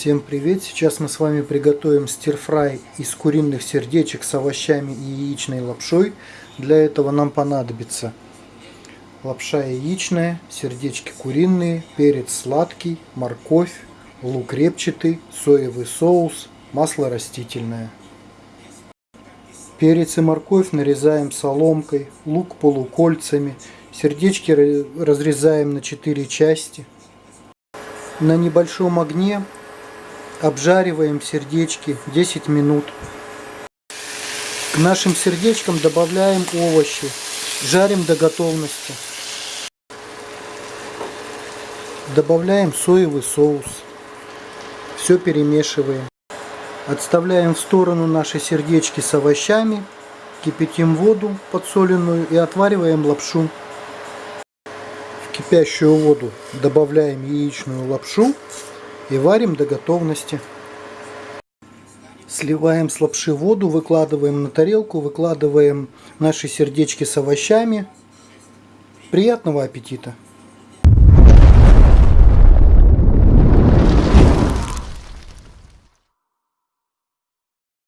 Всем привет! Сейчас мы с вами приготовим стирфрай из куриных сердечек с овощами и яичной лапшой. Для этого нам понадобится лапша яичная, сердечки куриные, перец сладкий, морковь, лук репчатый, соевый соус, масло растительное. Перец и морковь нарезаем соломкой, лук полукольцами, сердечки разрезаем на 4 части. На небольшом огне обжариваем сердечки 10 минут. К нашим сердечкам добавляем овощи, жарим до готовности. Добавляем соевый соус. Все перемешиваем. Отставляем в сторону наши сердечки с овощами. Кипятим воду подсоленную и отвариваем лапшу. В кипящую воду добавляем яичную лапшу и варим до готовности. Сливаем с лапши воду, выкладываем на тарелку, выкладываем наши сердечки с овощами. Приятного аппетита!